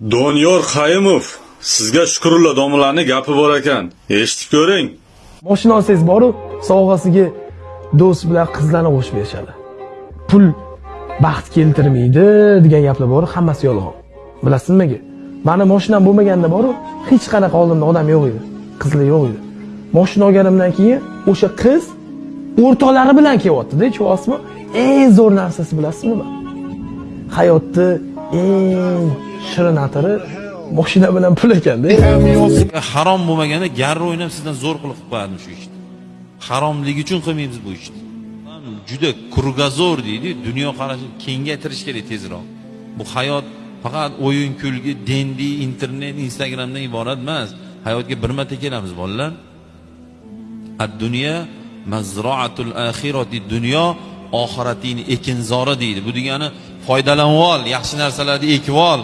Doniyor Qayimov, sizga Shukrullo domlaning gapi bor ekan. Eshitib ko'ring. Mashina olsangiz boru sovg'asiga do'st bilan qizlarni qo'shib berishadi. Pul baxt keltirmaydi degan gaplar bor, hammasi yolg'on. Bilasizmi nimaga? Mani mashinam bo'lmaganda boru hech qanaqa oldimda odam yo'q edi. Qizlar yo'q edi. Mashina olganimdan keyin o'sha qiz o'rtoqlari bilan kelyapti-da, tushunyapsizmi? Eng zo'r narsasi bilasizmi nima? Eng shirin atiri mashina bilan pul ekanda. harom bo'lmaganda garri o'ynab sizdan zo'r qilib qilib qo'yadim shu ishni. Haromligi uchun qilmaymiz bu ishni. Juda krugozor deydi dunyo qarashini kengaytirish kerak tezroq. Bu hayot faqat o'yin kulgi dendi internet instagramdan iborat emas hayotga bir marta kelamiz bolalar. Ad dunyo mazroatul axiroti dunyo oxiratingni ekinzori deydi. Bu degani foydalanib ol yaxshi narsalarni ekib ol.